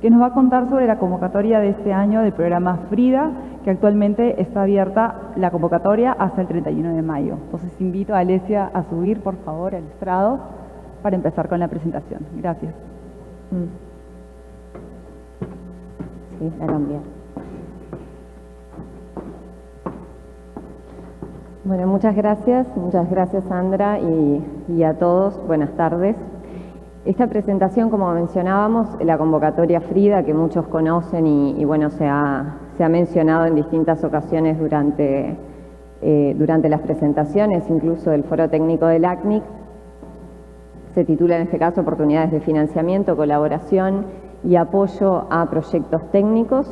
que nos va a contar sobre la convocatoria de este año del programa FRIDA, que actualmente está abierta la convocatoria hasta el 31 de mayo. Entonces invito a Alesia a subir, por favor, al estrado para empezar con la presentación. Gracias. Sí, la Bueno, muchas gracias, muchas gracias Sandra y, a todos, buenas tardes. Esta presentación, como mencionábamos, la convocatoria FRIDA, que muchos conocen y, bueno, se ha, mencionado en distintas ocasiones durante, eh, durante las presentaciones, incluso del Foro Técnico del ACNIC, se titula en este caso Oportunidades de Financiamiento, Colaboración y Apoyo a Proyectos Técnicos.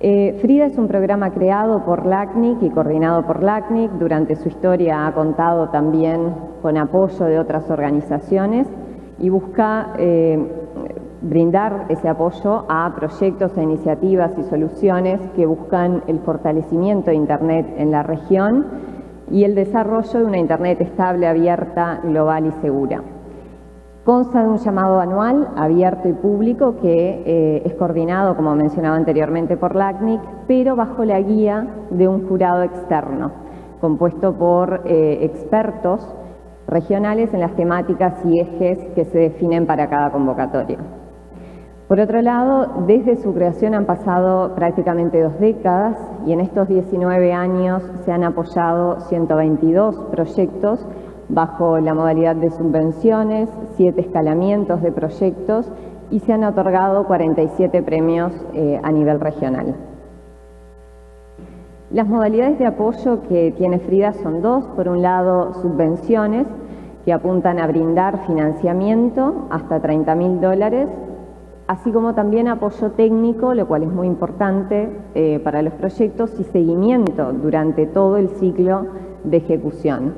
Eh, FRIDA es un programa creado por LACNIC y coordinado por LACNIC. Durante su historia ha contado también con apoyo de otras organizaciones y busca eh, brindar ese apoyo a proyectos, a iniciativas y soluciones que buscan el fortalecimiento de Internet en la región y el desarrollo de una Internet estable, abierta, global y segura. Consta de un llamado anual abierto y público que eh, es coordinado, como mencionaba anteriormente, por LACNIC, pero bajo la guía de un jurado externo, compuesto por eh, expertos regionales en las temáticas y ejes que se definen para cada convocatoria. Por otro lado, desde su creación han pasado prácticamente dos décadas y en estos 19 años se han apoyado 122 proyectos bajo la modalidad de subvenciones, siete escalamientos de proyectos y se han otorgado 47 premios eh, a nivel regional. Las modalidades de apoyo que tiene Frida son dos. Por un lado, subvenciones que apuntan a brindar financiamiento hasta 30 mil dólares, así como también apoyo técnico, lo cual es muy importante eh, para los proyectos, y seguimiento durante todo el ciclo de ejecución.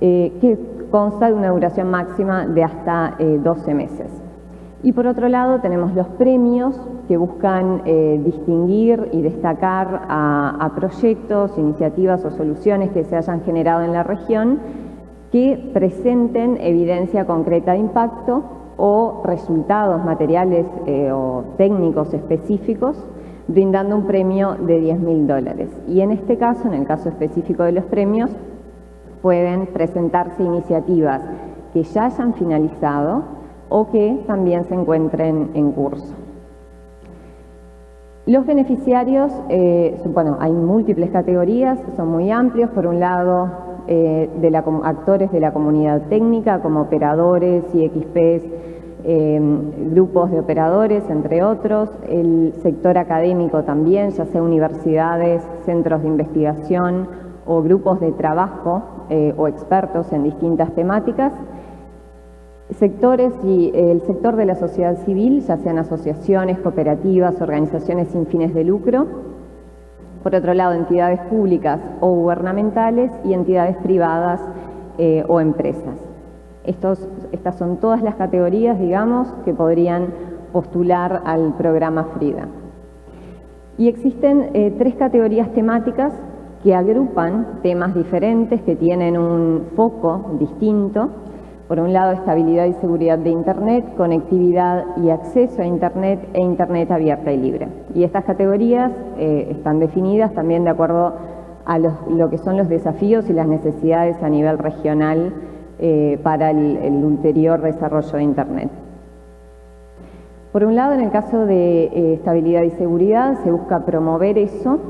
Eh, que consta de una duración máxima de hasta 12 eh, meses. Y por otro lado tenemos los premios que buscan eh, distinguir y destacar a, proyectos, iniciativas o soluciones que se hayan generado en la región que presenten evidencia concreta de impacto o resultados materiales o técnicos específicos brindando un premio de 10 mil dólares. Y en este caso, en el caso específico de los premios, pueden presentarse iniciativas que ya hayan finalizado o que también se encuentren en curso. Los beneficiarios, eh, bueno, hay múltiples categorías, son muy amplios. Por un lado, eh, de actores de la comunidad técnica como operadores y XPs, eh, grupos de operadores, entre otros. El sector académico también, ya sea universidades, centros de investigación o grupos de trabajo eh, o expertos en distintas temáticas, sectores y el sector de la sociedad civil, ya sean asociaciones, cooperativas, organizaciones sin fines de lucro, por otro lado entidades públicas o gubernamentales y entidades privadas eh, o empresas. Estas son todas las categorías, digamos, que podrían postular al programa FRIDA. Y existen eh, tres categorías temáticas que agrupan temas diferentes que tienen un foco distinto. Por un lado, estabilidad y seguridad de Internet, conectividad y acceso a Internet e Internet abierta y libre. Y estas categorías eh, están definidas también de acuerdo a lo que son los desafíos y las necesidades a nivel regional eh, para el, el ulterior desarrollo de Internet. Por un lado, en el caso de eh, estabilidad y seguridad, se busca promover eso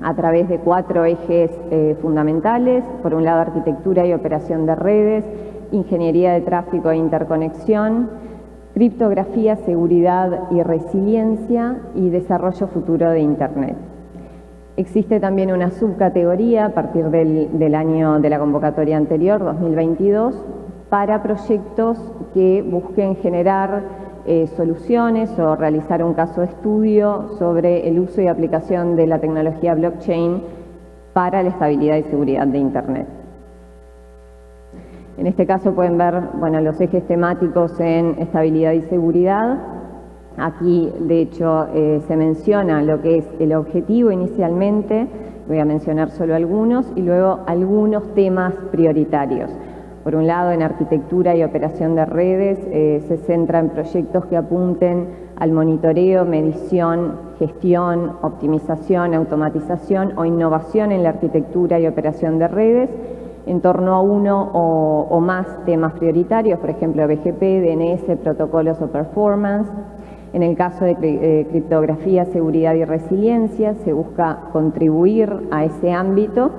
a través de cuatro ejes eh, fundamentales. Por un lado, arquitectura y operación de redes, ingeniería de tráfico e interconexión, criptografía, seguridad y resiliencia y desarrollo futuro de Internet. Existe también una subcategoría a partir del, del año de la convocatoria anterior, 2022, para proyectos que busquen generar eh, soluciones o realizar un caso de estudio sobre el uso y aplicación de la tecnología blockchain para la estabilidad y seguridad de Internet. En este caso pueden ver bueno, los ejes temáticos en estabilidad y seguridad. Aquí, de hecho, eh, se menciona lo que es el objetivo inicialmente, voy a mencionar solo algunos, y luego algunos temas prioritarios. Por un lado, en arquitectura y operación de redes eh, se centra en proyectos que apunten al monitoreo, medición, gestión, optimización, automatización o innovación en la arquitectura y operación de redes en torno a uno o, más temas prioritarios, por ejemplo, BGP, DNS, protocolos o performance. En el caso de eh, criptografía, seguridad y resiliencia, se busca contribuir a ese ámbito,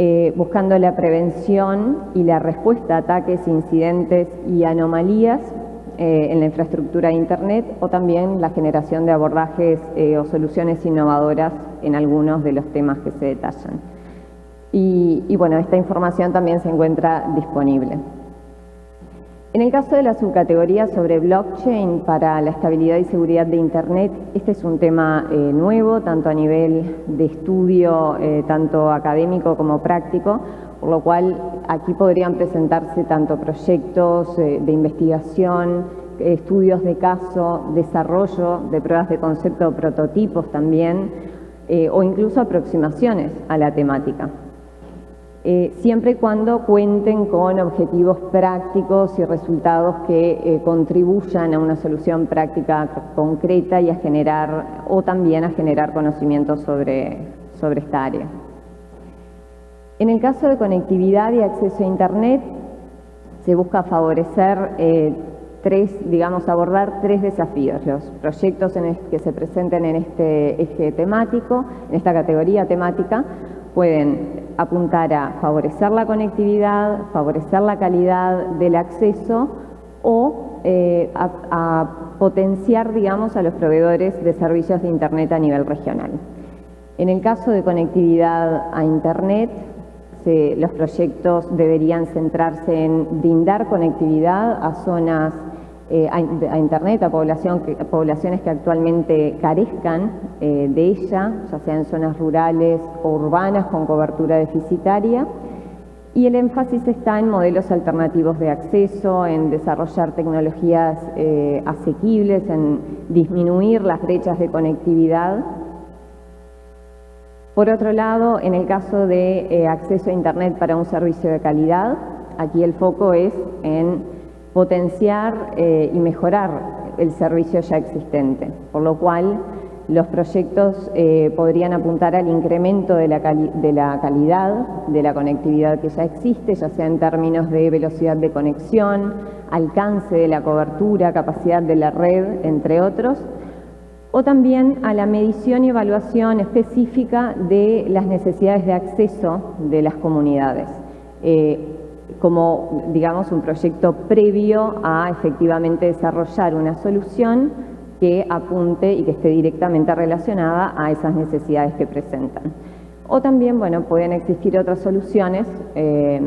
eh, buscando la prevención y la respuesta a ataques, incidentes y anomalías eh, en la infraestructura de Internet o también la generación de abordajes o soluciones innovadoras en algunos de los temas que se detallan. Y, bueno, esta información también se encuentra disponible. En el caso de la subcategoría sobre blockchain para la estabilidad y seguridad de Internet, este es un tema eh, nuevo, tanto a nivel de estudio, eh, tanto académico como práctico, por lo cual aquí podrían presentarse tanto proyectos eh, de investigación, estudios de caso, desarrollo de pruebas de concepto prototipos también, o incluso aproximaciones a la temática. Eh, siempre y cuando cuenten con objetivos prácticos y resultados que eh, contribuyan a una solución práctica concreta y a generar, o también a generar conocimiento sobre, sobre esta área. En el caso de conectividad y acceso a Internet, se busca favorecer eh, tres, digamos, abordar tres desafíos. Los proyectos que se presenten en este eje temático, en esta categoría temática, pueden apuntar a favorecer la conectividad, favorecer la calidad del acceso o eh, a, potenciar, digamos, a los proveedores de servicios de Internet a nivel regional. En el caso de conectividad a Internet, los proyectos deberían centrarse en brindar conectividad a zonas eh, a, Internet, a poblaciones que actualmente carezcan eh, de ella, ya sea en zonas rurales o urbanas con cobertura deficitaria. Y el énfasis está en modelos alternativos de acceso, en desarrollar tecnologías eh, asequibles, en disminuir las brechas de conectividad. Por otro lado, en el caso de acceso a Internet para un servicio de calidad, aquí el foco es en potenciar eh, y mejorar el servicio ya existente, por lo cual los proyectos eh, podrían apuntar al incremento de la, calidad de la conectividad que ya existe, ya sea en términos de velocidad de conexión, alcance de la cobertura, capacidad de la red, entre otros, o también a la medición y evaluación específica de las necesidades de acceso de las comunidades. Eh, como, digamos, un proyecto previo a efectivamente desarrollar una solución que apunte y que esté directamente relacionada a esas necesidades que presentan. O también, bueno, pueden existir otras soluciones eh,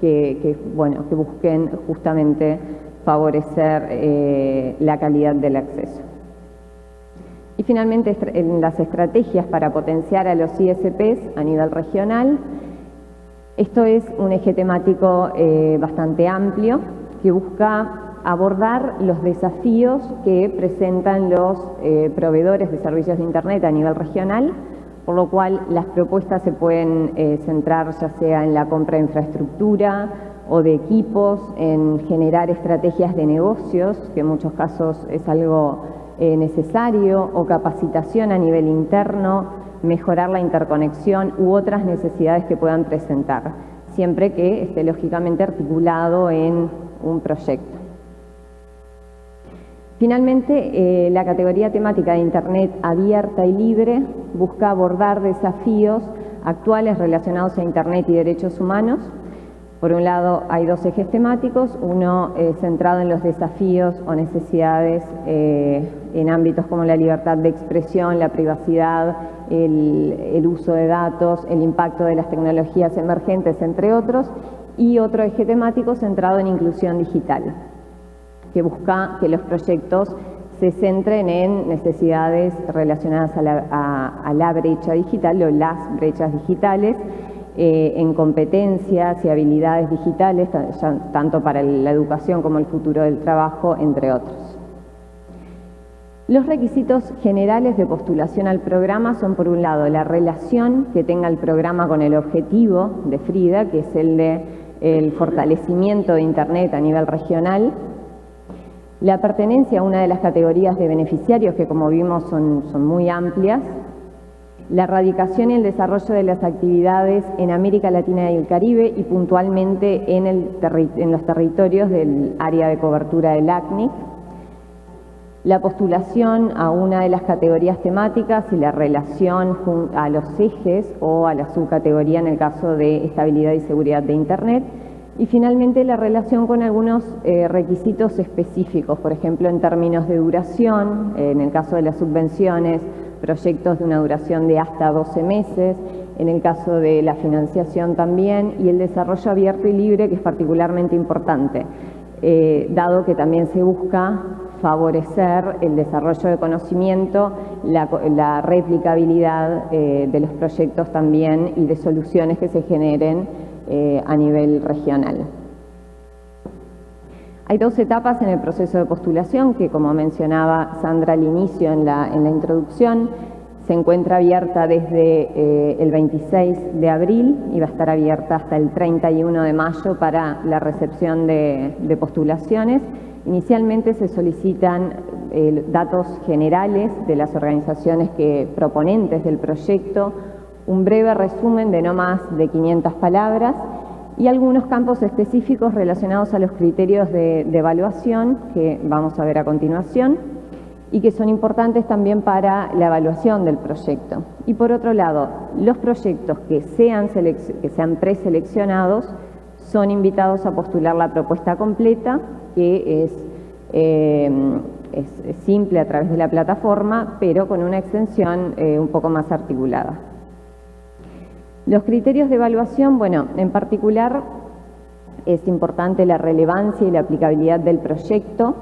que, bueno, que busquen justamente favorecer eh, la calidad del acceso. Y finalmente, en las estrategias para potenciar a los ISPs a nivel regional, esto es un eje temático eh, bastante amplio que busca abordar los desafíos que presentan los eh, proveedores de servicios de Internet a nivel regional, por lo cual las propuestas se pueden eh, centrar ya sea en la compra de infraestructura o de equipos, en generar estrategias de negocios, que en muchos casos es algo necesario, o capacitación a nivel interno, mejorar la interconexión u otras necesidades que puedan presentar, siempre que esté lógicamente articulado en un proyecto. Finalmente, eh, la categoría temática de Internet abierta y libre busca abordar desafíos actuales relacionados a Internet y derechos humanos, por un lado, hay dos ejes temáticos, uno centrado en los desafíos o necesidades eh, en ámbitos como la libertad de expresión, la privacidad, el, uso de datos, el impacto de las tecnologías emergentes, entre otros, y otro eje temático centrado en inclusión digital, que busca que los proyectos se centren en necesidades relacionadas a la, a la brecha digital o las brechas digitales, eh, en competencias y habilidades digitales, tanto para la educación como el futuro del trabajo, entre otros. Los requisitos generales de postulación al programa son, por un lado, la relación que tenga el programa con el objetivo de FRIDA, que es el de el fortalecimiento de Internet a nivel regional, la pertenencia a una de las categorías de beneficiarios que como vimos son, son muy amplias, la erradicación y el desarrollo de las actividades en América Latina y el Caribe y puntualmente en, los territorios del área de cobertura del ACNIC, la postulación a una de las categorías temáticas y la relación a los ejes o a la subcategoría en el caso de estabilidad y seguridad de Internet, y finalmente la relación con algunos eh, requisitos específicos, por ejemplo en términos de duración, en el caso de las subvenciones, proyectos de una duración de hasta 12 meses, en el caso de la financiación también, y el desarrollo abierto y libre, que es particularmente importante, eh, dado que también se busca favorecer el desarrollo de conocimiento, la, replicabilidad eh, de los proyectos también y de soluciones que se generen eh, a nivel regional. Hay dos etapas en el proceso de postulación que, como mencionaba Sandra al inicio en la, introducción, se encuentra abierta desde eh, el 26 de abril y va a estar abierta hasta el 31 de mayo para la recepción de, postulaciones. Inicialmente se solicitan eh, datos generales de las organizaciones que, proponentes del proyecto, un breve resumen de no más de 500 palabras y algunos campos específicos relacionados a los criterios de, evaluación que vamos a ver a continuación y que son importantes también para la evaluación del proyecto. Y por otro lado, los proyectos que sean, que sean preseleccionados son invitados a postular la propuesta completa, que es, eh, es, simple a través de la plataforma, pero con una extensión eh, un poco más articulada. Los criterios de evaluación, bueno, en particular es importante la relevancia y la aplicabilidad del proyecto.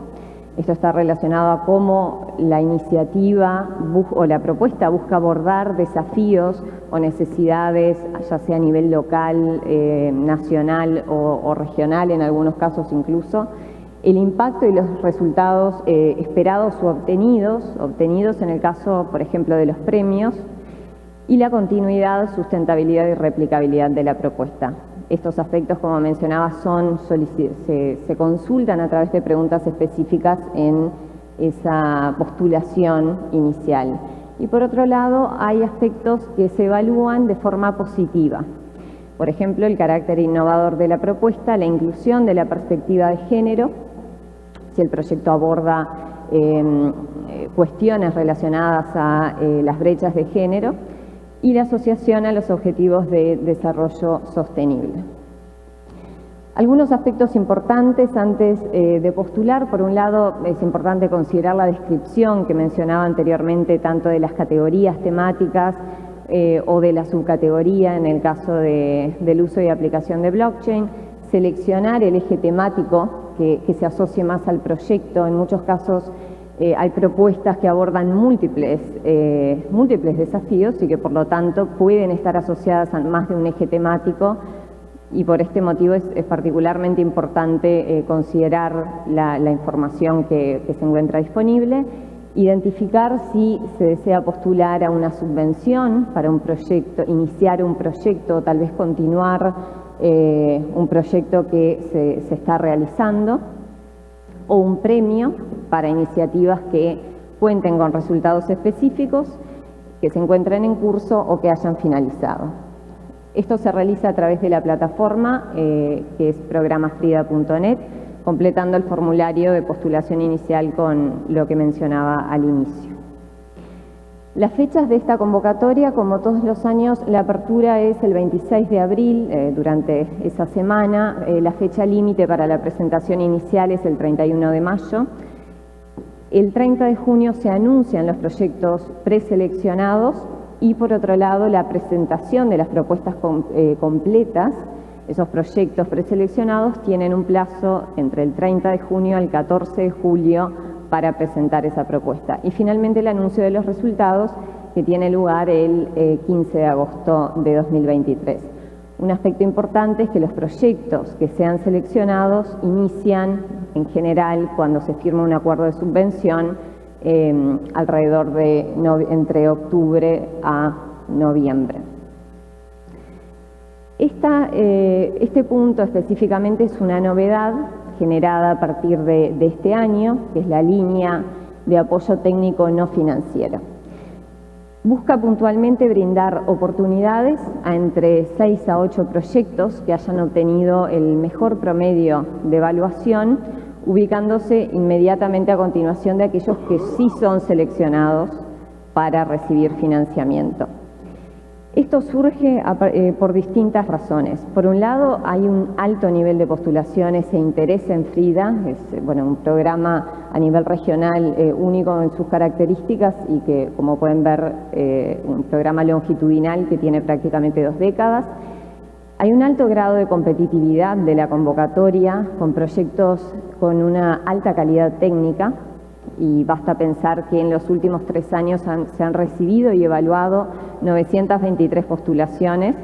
Esto está relacionado a cómo la iniciativa o la propuesta busca abordar desafíos o necesidades, ya sea a nivel local, eh, nacional o, regional, en algunos casos incluso, el impacto y los resultados eh, esperados o obtenidos, obtenidos en el caso, por ejemplo, de los premios, y la continuidad, sustentabilidad y replicabilidad de la propuesta. Estos aspectos, como mencionaba, se consultan a través de preguntas específicas en esa postulación inicial. Y por otro lado, hay aspectos que se evalúan de forma positiva. Por ejemplo, el carácter innovador de la propuesta, la inclusión de la perspectiva de género, si el proyecto aborda em, eh, cuestiones relacionadas a eh, las brechas de género, y la asociación a los objetivos de desarrollo sostenible. Algunos aspectos importantes antes eh, de postular, por un lado es importante considerar la descripción que mencionaba anteriormente tanto de las categorías temáticas eh, o de la subcategoría en el caso del uso y aplicación de blockchain, seleccionar el eje temático que, que se asocie más al proyecto, en muchos casos eh, hay propuestas que abordan múltiples, eh, múltiples desafíos y que por lo tanto pueden estar asociadas a más de un eje temático. Y por este motivo es, particularmente importante eh, considerar la, información que, se encuentra disponible, identificar si se desea postular a una subvención para un proyecto, iniciar un proyecto o tal vez continuar un proyecto que se, se está realizando o un premio para iniciativas que cuenten con resultados específicos, que se encuentren en curso o que hayan finalizado. Esto se realiza a través de la plataforma eh, que es programafrida.net, completando el formulario de postulación inicial con lo que mencionaba al inicio. Las fechas de esta convocatoria, como todos los años, la apertura es el 26 de abril, eh, durante esa semana. Eh, la fecha límite para la presentación inicial es el 31 de mayo. El 30 de junio se anuncian los proyectos preseleccionados y, por otro lado, la presentación de las propuestas eh, completas. Esos proyectos preseleccionados tienen un plazo entre el 30 de junio al 14 de julio para presentar esa propuesta. Y finalmente el anuncio de los resultados que tiene lugar el 15 eh, de agosto de 2023. Un aspecto importante es que los proyectos que sean seleccionados inician en general cuando se firma un acuerdo de subvención em, alrededor de entre octubre a noviembre. Eh, este punto específicamente es una novedad generada a partir de, este año, que es la línea de apoyo técnico no financiero. Busca puntualmente brindar oportunidades a entre 6 a 8 proyectos que hayan obtenido el mejor promedio de evaluación, ubicándose inmediatamente a continuación de aquellos que sí son seleccionados para recibir financiamiento. Esto surge eh, por distintas razones. Por un lado, hay un alto nivel de postulaciones e interés en FRIDA, es bueno, un programa a nivel regional eh, único en sus características y que, como pueden ver, eh, un programa longitudinal que tiene prácticamente dos décadas. Hay un alto grado de competitividad de la convocatoria con proyectos con una alta calidad técnica, y basta pensar que en los últimos tres años se han recibido y evaluado 923 postulaciones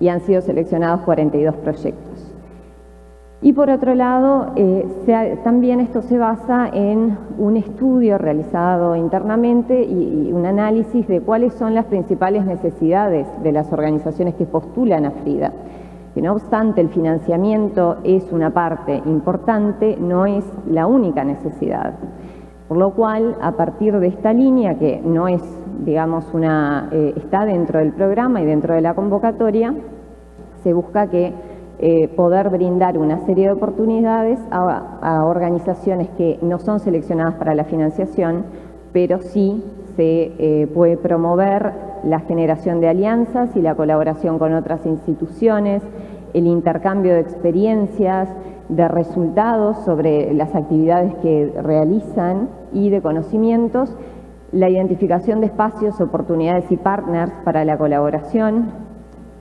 y han sido seleccionados 42 proyectos. Y por otro lado, eh, también esto se basa en un estudio realizado internamente y, un análisis de cuáles son las principales necesidades de las organizaciones que postulan a FRIDA. Que no obstante el financiamiento es una parte importante, no es la única necesidad. Por lo cual, a partir de esta línea, que no es, digamos, una, eh, está dentro del programa y dentro de la convocatoria, se busca que eh, poder brindar una serie de oportunidades a, organizaciones que no son seleccionadas para la financiación, pero sí se eh, puede promover la generación de alianzas y la colaboración con otras instituciones, el intercambio de experiencias, de resultados sobre las actividades que realizan y de conocimientos, la identificación de espacios, oportunidades y partners para la colaboración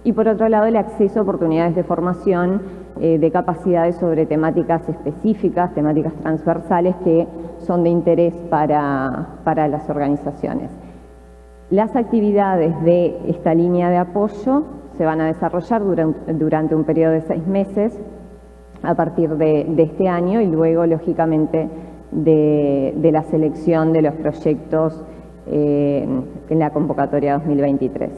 y por otro lado el acceso a oportunidades de formación eh, de capacidades sobre temáticas específicas, temáticas transversales que son de interés para, para las organizaciones. Las actividades de esta línea de apoyo se van a desarrollar durante un periodo de seis meses a partir de, este año y luego, lógicamente, de, la selección de los proyectos eh, en la convocatoria 2023.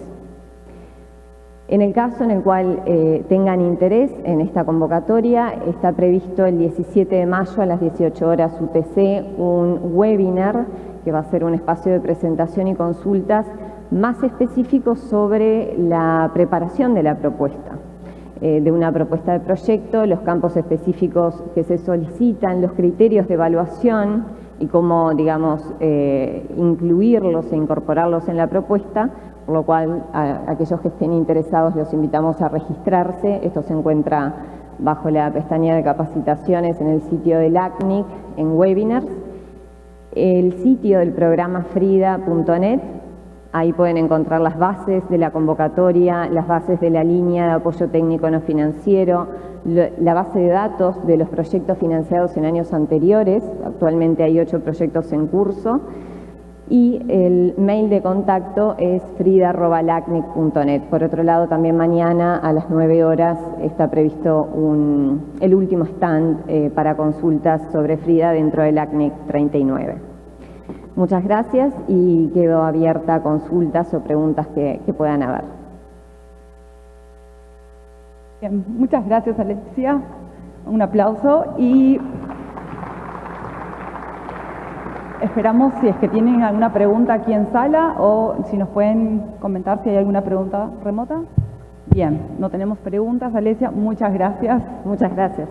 En el caso en el cual eh, tengan interés en esta convocatoria, está previsto el 17 de mayo a las 18 horas UTC un webinar que va a ser un espacio de presentación y consultas más específico sobre la preparación de la propuesta. Eh, de una propuesta de proyecto, los campos específicos que se solicitan, los criterios de evaluación y cómo, digamos, eh, incluirlos e incorporarlos en la propuesta, por lo cual a, aquellos que estén interesados los invitamos a registrarse. Esto se encuentra bajo la pestaña de capacitaciones en el sitio del ACNIC en webinars. El sitio del programa frida.net Ahí pueden encontrar las bases de la convocatoria, las bases de la línea de apoyo técnico no financiero, la base de datos de los proyectos financiados en años anteriores, actualmente hay ocho proyectos en curso, y el mail de contacto es frida.lacnic.net. Por otro lado, también mañana a las 9 horas está previsto el último stand eh, para consultas sobre Frida dentro del ACNIC 39. Muchas gracias y quedo abierta a consultas o preguntas que, puedan haber. muchas gracias Alexia. Un aplauso y esperamos si es que tienen alguna pregunta aquí en sala o si nos pueden comentar si hay alguna pregunta remota. Bien, no tenemos preguntas, Alesia. Muchas gracias. Muchas gracias.